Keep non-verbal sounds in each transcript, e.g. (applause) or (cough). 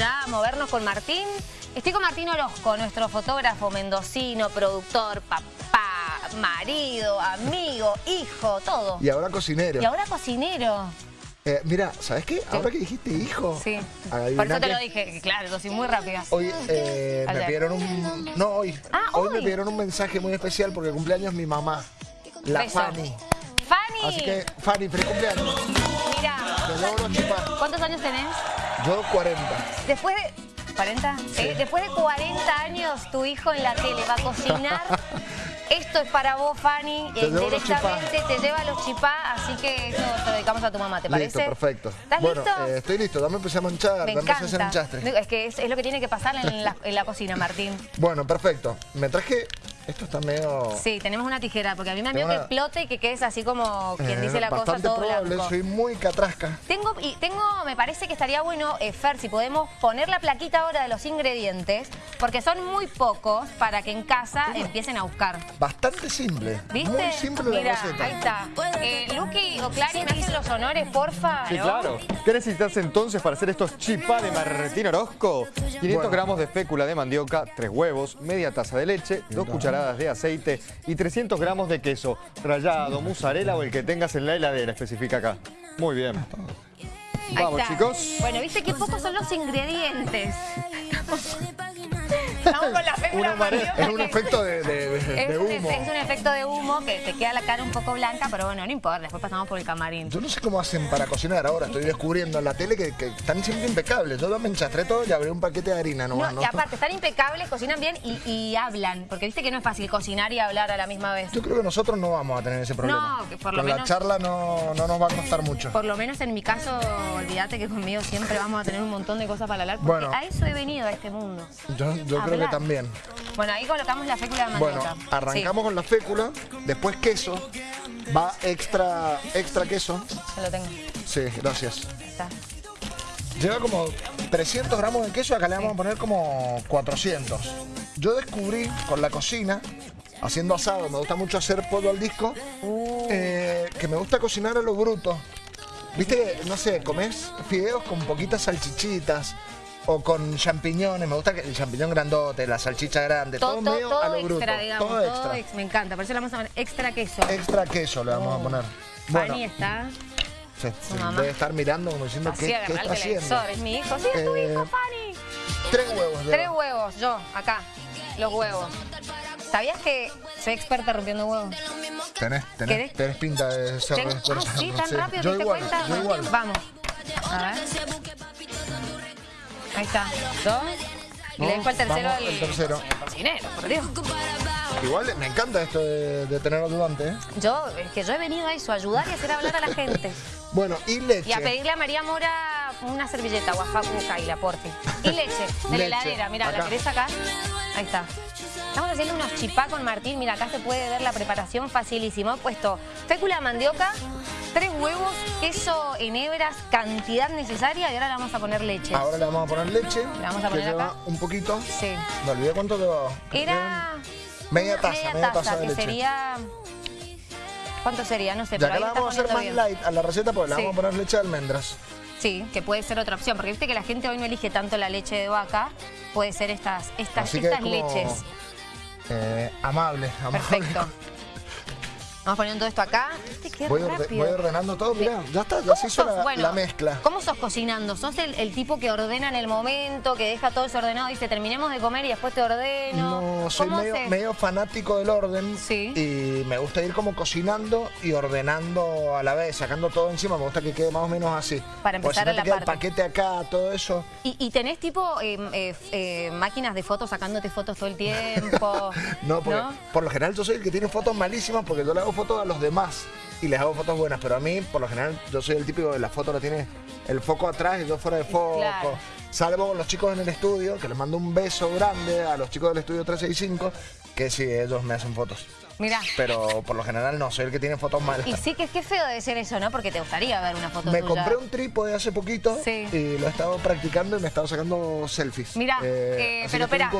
ya movernos con Martín. Estoy con Martín Orozco, nuestro fotógrafo mendocino, productor, papá, marido, amigo, hijo, todo. Y ahora cocinero. Y ahora cocinero. Eh, mira, ¿sabes qué? Ahora que dijiste hijo. Sí. Por eso te lo dije, claro, soy muy rápida. Hoy eh, me pidieron un... No, hoy. Ah, hoy. me pidieron un mensaje muy especial porque cumpleaños mi mamá, la Beso. Fanny. Fanny, Así que, Fanny, feliz cumpleaños. mira, Te logro chipar. ¿cuántos años tenés? Yo 40. Después de... ¿40? Eh, después de 40 años, tu hijo en la tele va a cocinar. (laughs) Esto es para vos, Fanny. Eh, directamente te lleva los chipá, así que eso te lo dedicamos a tu mamá, ¿te parece? Listo, perfecto. ¿Estás bueno, listo? eh, estoy listo. Dame empecé a manchar, Me dame a hacer enchastre. Es que es, es lo que tiene que pasar en la, en la cocina, Martín. (laughs) Bueno, perfecto. Me traje... Esto está medio... Sí, tenemos una tijera, porque a mí me da miedo que explote y que quedes así como quien eh, dice la cosa bastante todo probable. blanco. Soy muy catrasca. Tengo, y tengo, me parece que estaría bueno, eh, Fer, si podemos poner la plaquita ahora de los ingredientes, porque son muy pocos para que en casa empiecen a buscar. Bastante simple. ¿Viste? Muy simple Mira, la receta. ahí está. Eh, Luqui o Clary, ¿me hacen los honores, porfa? Sí, ¿no? claro. ¿Qué necesitas entonces para hacer estos chipá de Martín Orozco? 500 Bueno. gramos de fécula de mandioca, 3 huevos, media taza de leche, 2 cucharadas de aceite y 300 gramos de queso rallado, mozzarella o el que tengas en la heladera, especifica acá. Muy bien. Vamos, chicos. Bueno, viste qué pocos son los ingredientes. Estamos con la Una Es un efecto de, de- de Es humo. es un efecto de humo que te queda la cara un poco blanca, pero bueno, no importa, después pasamos por el camarín. Yo no sé cómo hacen para cocinar ahora. Estoy descubriendo en la tele que, que están siempre impecables. Yo me enchastré todo y abrí un paquete de harina No, nomás. ¿no? y aparte, están impecables, cocinan bien y, y hablan, porque viste que no es fácil cocinar y hablar a la misma vez. Yo creo que nosotros no vamos a tener ese problema. No, que por lo Con la charla no, no nos va a costar mucho. Por lo menos en mi caso, olvídate que conmigo siempre vamos a tener un montón de cosas para hablar, porque Bueno. a eso he venido a este mundo. Yo, yo creo que también. Bueno, ahí colocamos la fécula de Bueno, mandioca. arrancamos con la fécula, después queso, va extra, extra queso. Ya lo tengo. Sí, gracias. Está. Lleva como 300 gramos de queso, acá le vamos a poner como 400. Yo descubrí con la cocina, haciendo asado, me gusta mucho hacer pollo al disco, Uh. eh, que me gusta cocinar a lo bruto. Viste, no sé, comes fideos con poquitas salchichitas o con champiñones, me gusta que el champiñón grandote, la salchicha grande, todo, Todo, todo, medio todo a lo bruto. extra, digamos. todo extra. ex- me encanta, por eso le vamos a poner extra queso. Extra queso le vamos a poner. Bueno, Fanny está se, se debe estar mirando como diciendo qué, qué está haciendo. televisor, es mi hijo. Sí, es tu Eh, hijo, Fanny. Tres huevos. Tres huevos, yo, acá, los huevos. ¿Sabías que soy experta rompiendo huevos? Tenés, tenés, tenés pinta de ser experta, ah, sí, tan rápido, Yo ¿te igual, cuenta? yo igual. Vamos. A ver. Ahí está. Dos. Y le dejo el tercero vamos, al el tercero. cocinero, por Dios. Igual me encanta esto de, de tener ayudante, ¿eh? Yo, es que yo he venido a eso, a ayudar y hacer hablar a la gente. (laughs) Bueno, y leche. Y a pedirle a María Mora una servilleta, Oaxaca, Kaila, porfi. Y leche, de la heladera. Mira, ¿la acá. querés sacar? Ahí está. Estamos haciendo unos chipá con Martín. Mira, acá se puede ver la preparación facilísimo. He puesto fécula de mandioca, tres huevos, queso en hebras, cantidad necesaria y ahora le vamos a poner leche. Ahora le vamos a poner leche. Le vamos a que poner lleva acá. un poquito. Sí. Me olvidé cuánto llevaba. Era... Media taza, media taza de que leche. sería... ¿Cuánto sería? No sé, Ya pero que ahí la vamos a hacer más bien. light a la receta, le Sí. vamos a poner leche de almendras. Sí, que puede ser otra opción, porque viste que la gente hoy no elige tanto la leche de vaca, puede ser estas, estas, que estas es como, leches. Eh, amable, (laughs) amable. Perfecto. Vamos poniendo todo esto acá. Qué Voy, orde- rápido. voy ordenando todo, mirá, ya está, ya ¿Cómo se hizo sos? la, Bueno, la mezcla. ¿Cómo sos cocinando? ¿Sos el, el tipo que ordena en el momento, que deja todo desordenado, dice terminemos de comer y después te ordeno? No, soy ¿Cómo medio, fanático del orden Sí. y me gusta ir como cocinando y ordenando a la vez, sacando todo encima, me gusta que quede más o menos así. Para empezar si no a la te queda parte. el paquete acá, todo eso. ¿Y, y tenés tipo eh, eh, eh, máquinas de fotos sacándote fotos todo el tiempo? (laughs) No, porque ¿No? por lo general yo soy el que tiene fotos malísimas porque yo le hago fotos a los demás y les hago fotos buenas, pero a mí por lo general yo soy el típico de la foto la tiene el foco atrás y yo fuera de foco. Claro. Salvo con los chicos en el estudio, que les mando un beso grande a los chicos del estudio 365, que sí, ellos me hacen fotos. Mirá. Pero por lo general no, soy el que tiene fotos malas. Y sí que es que feo debe ser eso, ¿no? Porque te gustaría ver una foto Me tuya. compré un trípode hace poquito Sí. y lo he estado practicando y me he estado sacando selfies. Mirá, eh, así pero espera.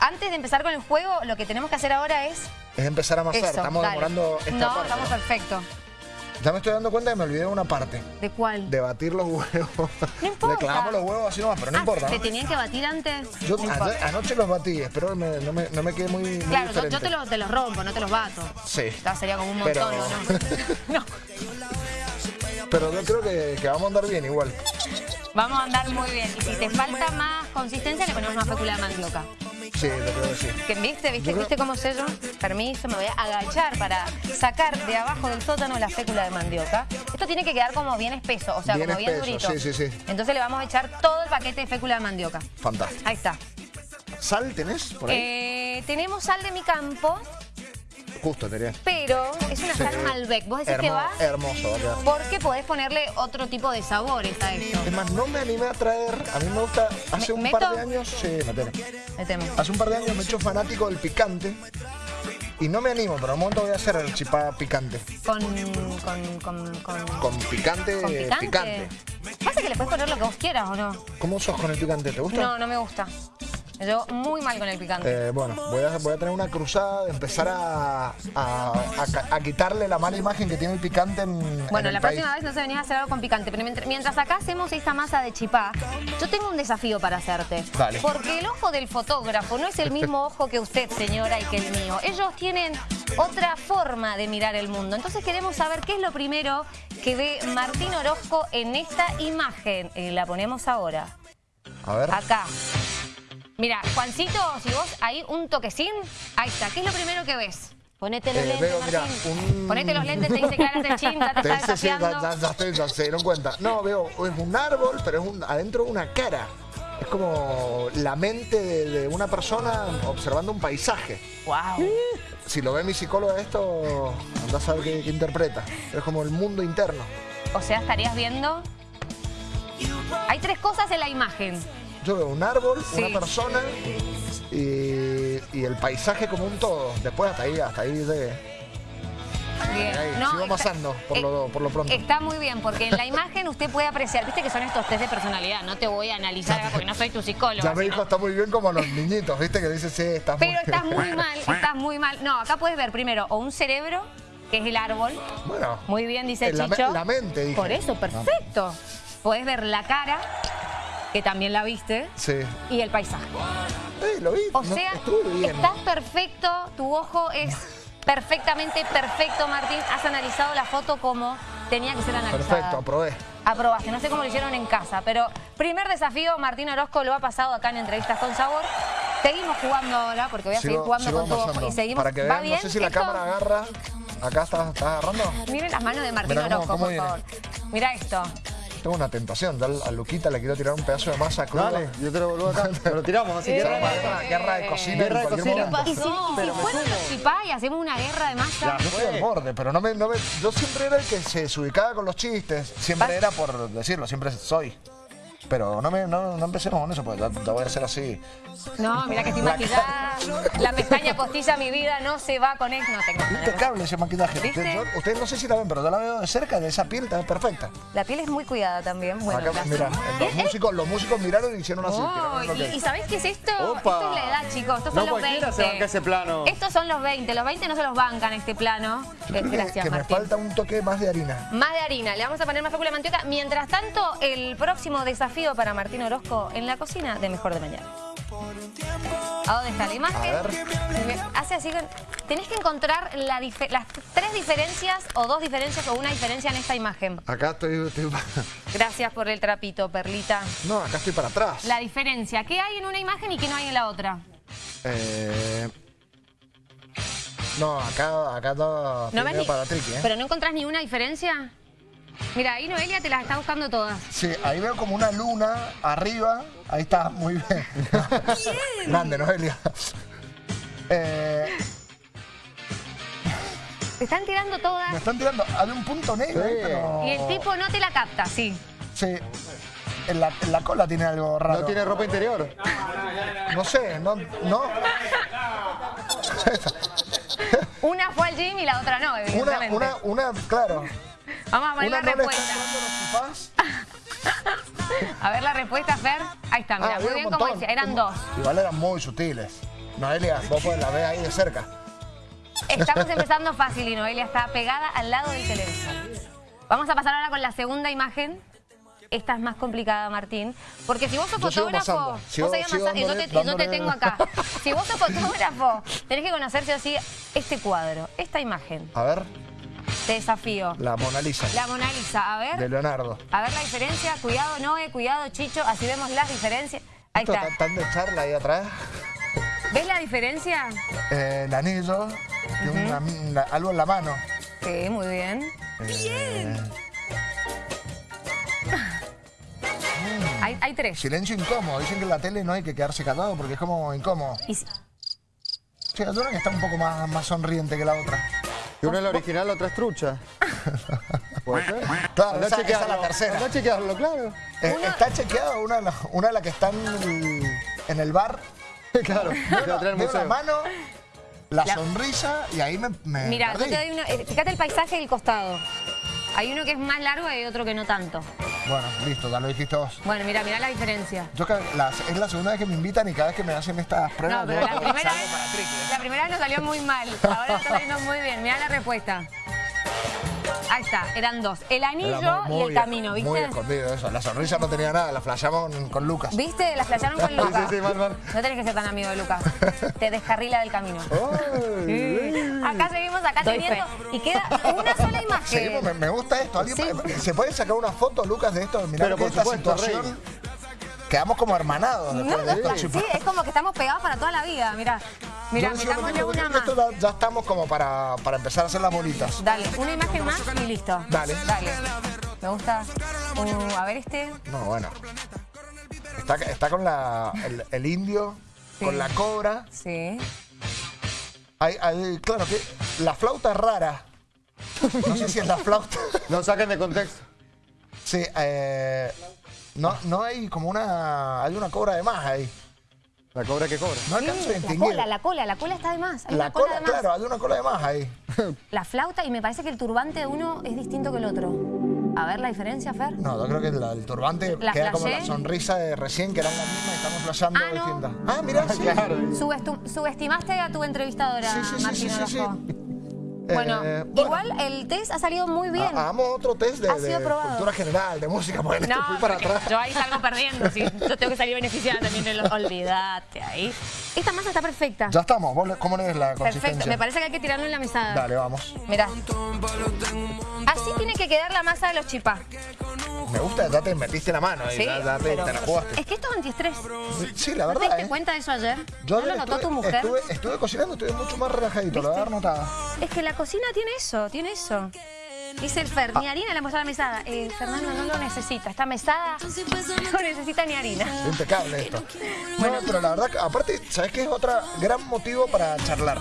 Antes de empezar con el juego, lo que tenemos que hacer ahora es Es empezar a amasar. eso. Estamos dale. demorando esta No, parte. estamos ¿no? perfecto. Ya me estoy dando cuenta que me olvidé de una parte. ¿De cuál? De batir los huevos. No (laughs) importa. Le clavamos los huevos así nomás, pero no Ah, importa. ¿Se ¿no? tenían que batir antes? Yo No ayer- importa. anoche los batí, espero me- no, me, no me quede muy, muy Claro, yo, diferente. yo te, los, te los rompo, no te los bato. Sí. Ya sería como un montón, Pero- ¿o (laughs) ¿no? Pero yo creo que, que vamos a andar bien igual. Vamos a andar muy bien. Y si te falta más consistencia, le ponemos una fécula de mandioca. Sí, yo creo que sí. ¿Que ¿Viste? ¿Viste? Yo ¿Viste cómo sello? Permiso, me voy a agachar para sacar de abajo del sótano la fécula de mandioca. Esto tiene que quedar como bien espeso, o sea, Bien como bien espeso, durito. sí, sí, sí. Entonces le vamos a echar todo el paquete de fécula de mandioca. Fantástico. Ahí está. ¿Sal tenés por ahí? Eh, tenemos sal de mi campo, Justo, tenía. pero es una sal Malbec. ¿Vos decís que va? Hermoso, va. Porque podés ponerle otro tipo de sabores a esto. Es más, no me animé a traer, a mí me gusta, hace ¿Me- un par de años, sí, metele. Meteme. Hace un par de años me he hecho fanático del picante y no me animo, pero un momento voy a hacer el chipá picante. Con, con, con, con, Con picante, con picante. picante. Pasa que le puedes poner lo que vos quieras, ¿o no? ¿Cómo sos con el picante? ¿Te gusta? No, no me gusta. Yo muy mal con el picante. Eh, bueno, voy a, voy a tener una cruzada de empezar a, a- quitarle la mala imagen que tiene el picante en en Bueno, el la país. próxima vez no se venís a hacer algo con picante, pero mientras, mientras acá hacemos esta masa de chipá, yo tengo un desafío para hacerte. Dale. Porque el ojo del fotógrafo no es el mismo (laughs) ojo que usted, señora, y que el mío. Ellos tienen otra forma de mirar el mundo. Entonces queremos saber qué es lo primero que ve Martín Orozco en esta imagen. Eh, la ponemos ahora. A ver. Acá. Mira, Juancito, si vos ahí un toquecín, ahí está. ¿Qué es lo primero que ves? Ponete los Eh, lentes, veo, mira, un- Ponete los lentes, te dice chin, ya te Te- está sí, ya, desafiando. ya- ya estoy, ya se dieron cuenta. No, veo, es un árbol, pero es un, adentro una cara. Es como la mente de, de una persona observando un paisaje. Wow. Si lo ve mi psicóloga esto, anda a saber qué, qué interpreta. Es como el mundo interno. O sea, estarías viendo... Hay tres cosas en la imagen. Yo veo un árbol, Sí. una persona y, y el paisaje como un todo. Después hasta ahí, hasta ahí de... Bien. Ahí, No, sigo por, eh, lo, por lo pronto. Está muy bien, porque en la imagen usted puede apreciar, viste que son estos test de personalidad, no te voy a analizar acá porque no soy tu psicólogo. Ya me dijo, está muy bien como los niñitos, ¿viste? Que dice, sí, estás muy Pero estás muy mal, (laughs) estás muy mal. No, acá puedes ver primero o un cerebro, que es el árbol. Bueno, Muy bien, dice la, Chicho. la mente, dije. Por eso, perfecto. Podés ver la cara, que también la viste, Sí. y el paisaje. Eh, lo vi, O no, sea, bien. estás perfecto, tu ojo es (laughs) perfectamente perfecto, Martín. Has analizado la foto como tenía que ser analizada. Perfecto, aprobé. Aprobaste, no sé cómo lo hicieron en casa, pero primer desafío, Martín Orozco lo ha pasado acá en Entrevistas con Sabor. Seguimos jugando ahora, porque voy a seguir jugando con tu ojo. Y seguimos. Para que ¿Va vean, bien? no sé si la cámara agarra. Acá estás, estás agarrando. Miren las manos de Martín Mirá cómo- Orozco, cómo por viene. favor. Mira esto. Tengo una tentación. Ya al- a Luquita le quiero tirar un pedazo de masa cruda. Dale, yo te lo vuelvo acá. (laughs) Te lo tiramos, así que... Guerra, de cocina Guerra de cocina. Y si, y si Pero fuera chipá y hacemos una guerra de masa. Yo estoy al borde, pero no me, no me- yo siempre era el que se desubicaba con los chistes. Siempre Vas- era por decirlo, siempre soy. Pero no, me, no, no empecemos con eso, porque ya voy a ser así. No, mira que estoy La maquillada. La pestaña postiza mi vida no se va con esto. No tengo Impecable ese maquillaje. ¿Viste? Ustedes, yo- ustedes no sé si la ven, pero yo la veo de cerca, de esa piel, está perfecta. La piel es muy cuidada también. Bueno, Acá, mira, los músicos, los músicos miraron y hicieron así. Oh, que y, y ¿sabéis qué es esto? Opa. Esto es la edad, chicos. Estos No son los cualquiera 20. se banca ese plano. Estos son los 20. Los 20 no se los bancan este plano. Eh, que- Gracias, que me falta un toque más de harina. Más de harina. Le vamos a poner más fécula de mandioca. Mientras tanto, el próximo desafío para Martín Orozco en la cocina de Mejor de Mañana. ¿A dónde está la imagen? Hace así con- Tenés que encontrar la las tres diferencias o dos diferencias o una diferencia en esta imagen. Acá estoy, estoy- (laughs) Gracias por el trapito, Perlita. No, acá estoy para atrás. La diferencia. ¿Qué hay en una imagen y qué no hay en la otra? Eh, No, acá, acá todo ¿No para triqui, ¿eh? ¿Pero no encontrás ni una diferencia? Mira, ahí Noelia te las está buscando todas. Sí, ahí veo como una luna arriba. Ahí está, muy bien. Grande, Noelia. Eh, Te están tirando todas. me están tirando. Hay un punto negro Sí. pero... Y el tipo no te la capta, sí. Sí. En la, en la cola tiene algo raro. ¿No tiene ropa interior? No sé, no... no. Una fue al gym y la otra no, Una, evidentemente. una, una, claro. Vamos a poner Una la no respuesta. (laughs) A ver la respuesta, Fer. Ahí está, mira, Ah, muy bien como decía. Eran dos. Igual eran muy sutiles. Noelia, vos podés la ver ahí de cerca. Estamos (laughs) empezando fácil y Noelia está pegada al lado del televisor. Vamos a pasar ahora con la segunda imagen. Esta es más complicada, Martín. Porque si vos sos Yo sigo fotógrafo, pasando. vos Sigo- sigo y no te, dándole- y no te tengo acá. (laughs) Si vos sos fotógrafo, tenés que conocer sí o sí este cuadro, esta imagen. A ver, Te desafío. la Mona Lisa La Mona Lisa, a ver. de Leonardo. A ver la diferencia. Cuidado, Noé, cuidado, Chicho. Así vemos las diferencias. Ahí Esto está. está tan de charla ahí atrás. ¿Ves la diferencia? Eh, el anillo, una- una- algo en la mano. Sí, muy bien. Eh, (laughs) Hay, hay tres. silencio incómodo. Dicen que en la tele no hay que quedarse callado porque es como incómodo. Y si- Sí, hay una que está un poco más, más sonriente que la otra. Y una es la original, la otra es trucha. (laughs) ¿Puede ser? Claro, Andá esa- a esa es la tercera. andá a chequearlo, claro. Eh, Una- Está chequeado una de las una de las que está en el, bar. (laughs) claro, la museo. mano, la, La- sonrisa y ahí me, me Mira, yo perdí. te doy uno. eh, Fíjate el paisaje del costado. Hay uno que es más largo y hay otro que no tanto. Bueno, listo, ya lo dijiste vos. Bueno, mira, mira la diferencia. Yo la- es la segunda vez que me invitan y cada vez que me hacen estas pruebas... No, pero yo la primera, vez, la primera vez nos salió muy mal. Ahora está saliendo muy bien. Mira la respuesta. Ahí está, eran dos. El anillo Era muy- y el muy- camino, Muy ¿viste? escondido eso. La sonrisa no tenía nada, la flasheamos con, con Lucas. ¿Viste? La flashearon con (laughs) Lucas. sí, sí, mal, mal. No tenés que ser tan amigo de Lucas. (laughs) Te descarrila del camino. Acá seguimos, acá Doy teniendo. Y queda una imagen. Seguimos, me, me gusta esto. ¿Alguien Sí. ¿Se puede sacar una foto, Lucas, de esto? Mirá Pero por esta supuesto, situación... Quedamos como hermanados No, de no, sí, es como que estamos pegados para toda la vida. Mira, mira, Yo decía lo metámosle una más. esto ya, ya estamos como para, para empezar a hacer las bolitas. Dale, una imagen más y listo. Dale. Dale. Me gusta. Uh, a ver este. No, bueno. Está, está con la, el, el indio, Sí. con la cobra. Sí. Hay, hay- claro que la flauta es rara. No sé si es la flauta. No saquen de contexto. Sí, eh, no, no hay como una. Hay una cobra de más ahí. La cobra que cobra. No alcanzo a La distinguir. cola, la cola, la cola está de más. Hay La una cola, cola, de más. claro, hay una cola de más ahí. (laughs) La flauta y me parece que el turbante de uno es distinto que el otro. A ver la diferencia, Fer. No, yo creo que la- el turbante ¿La queda como la sonrisa de recién, que eran la misma y estamos flasheando Ah, no. distintas. Ah, mira, (laughs) sí. Claro. Subestu- subestimaste a tu entrevistadora, Sí, sí, sí, Martín sí, sí, Orozco. Eh, Bueno, igual el test ha salido muy bien. ha- Hagamos otro test de, de cultura general, de música, porque No, fui para atrás. yo ahí salgo perdiendo, sí. Yo tengo que salir beneficiada también. Olvídate ahí. Esta masa está perfecta. Ya estamos, ¿Vos le- ¿cómo le ves la consistencia? Perfecto. Me parece que hay que tirarlo en la mesada. Dale, vamos. Mirá. Así tiene que quedar la masa de los chipá. Me gusta, ya te metiste la mano y Sí, ya, ya te, la jugaste. Es que esto es antiestrés. Sí, la ¿No te verdad, diste ¿eh? cuenta de eso ayer? Yo ¿No lo notó tu estuve- mujer? Estuve, estuve cocinando, estuve mucho más relajadito, lo voy a dar notada. Es que la cocina tiene eso, tiene eso. Dice el Fer, ni harina le a la mesada. Eh, Fernando no lo necesita. Esta mesada no necesita ni harina. Impecable esto. No, pero la verdad, aparte, ¿sabes qué es otro gran motivo para charlar?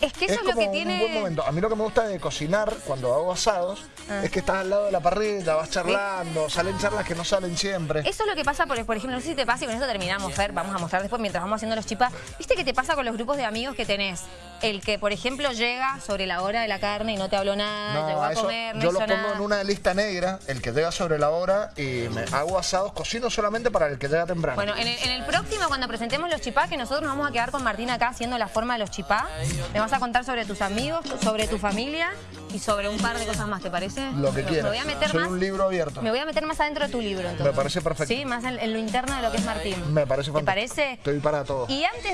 Es que eso es es, lo que un tiene... buen momento. A mí lo que me gusta de cocinar cuando hago asados Ah. es que estás al lado de la parrilla, vas charlando, salen charlas que no salen siempre. Eso es lo que pasa, por, por ejemplo, no sé si te pasa y con eso terminamos, Fer, vamos a mostrar después mientras vamos haciendo los chipás. ¿Viste qué te pasa con los grupos de amigos que tenés? El que, por ejemplo, llega sobre la hora de la carne y no te habló nada, llegó No, a eso comer, no yo hizo lo pongo nada. en una lista negra, el que llega sobre la hora y me hago asados, cocino solamente para el que llega temprano. Bueno, en el, en el próximo, cuando presentemos los chipá, que nosotros nos vamos a quedar con Martín acá haciendo la forma de los chipá, me vas a contar sobre tus amigos, sobre tu familia y sobre un par de cosas más, ¿te parece? lo que Me quieras. voy a meter Soy más... un libro abierto. Me voy a meter más adentro de tu libro, entonces. Me parece perfecto. Sí, más en, en lo interno de lo que es Martín. Me parece ¿Te fantástico. parece? Estoy para todo. Y antes